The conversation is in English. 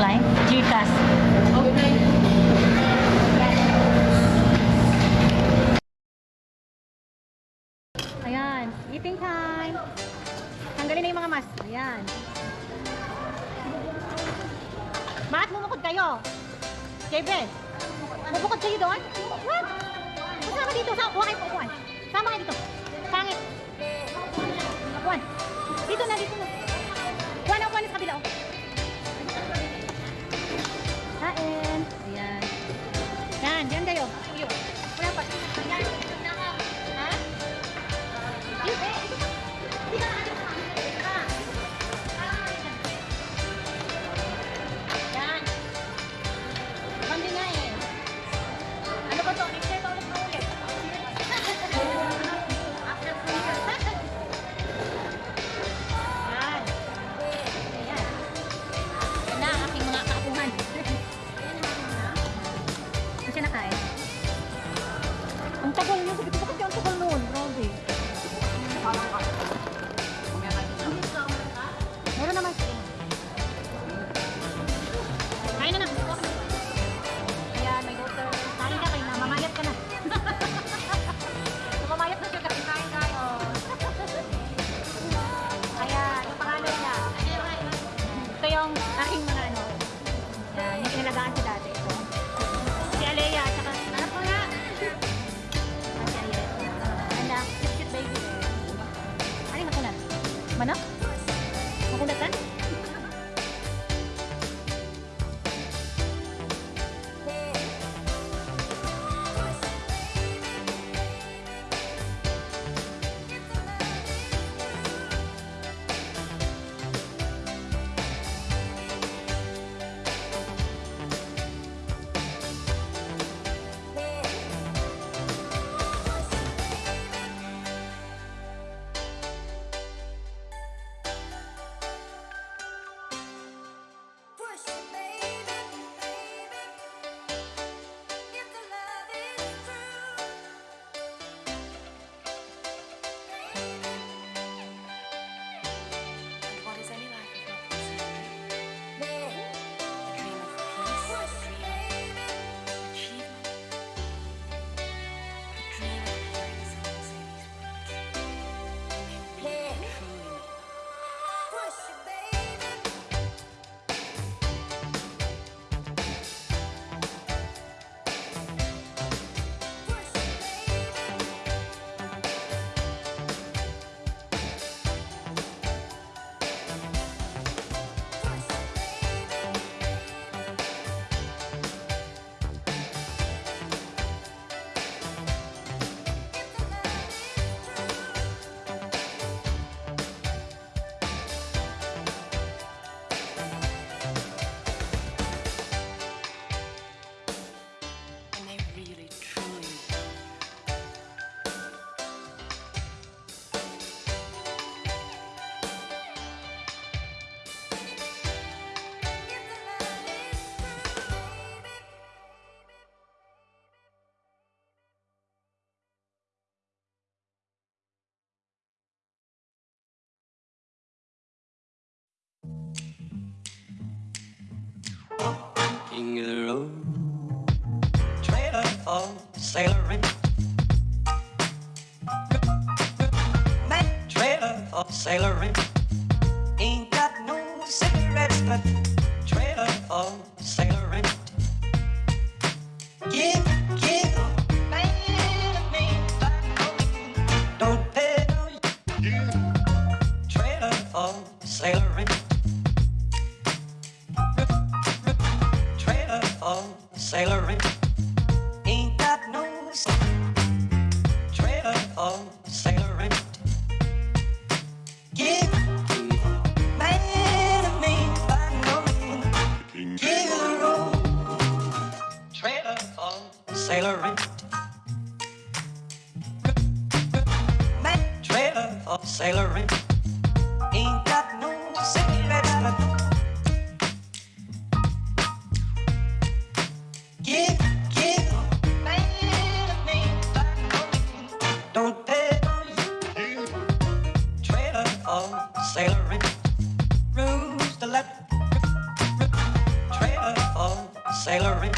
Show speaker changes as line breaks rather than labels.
offline, GCash. Okay. Ayan, eating time. Tanggalin na yung mga mas. Ayan. Bakit mumukod kayo? Gabriel, mumukod kayo doon? What? Kasama dito, sa upuan. Sama ka dito. Tagal niyo. Sabi ko, bakit yung tagal noon? Grabe. Meron naman siya. Kain na na. Ayan, may daughter. Kain na kayo na. Mamayat ka na. Mamayat na siya kasi kain tayo. Ayan, yung pangalan niya. Ito yung
மனா trailer for sailoring. Trailer for. Ain't got no cigarettes, but trailer for. Give, give, don't no trailer for trailer for. Sailoring. Man, trailer for sailoring. Ain't got no cigarettes, but Give, give, don't pay no you. Trailer for sailoring, rules to let. Trailer for sailoring,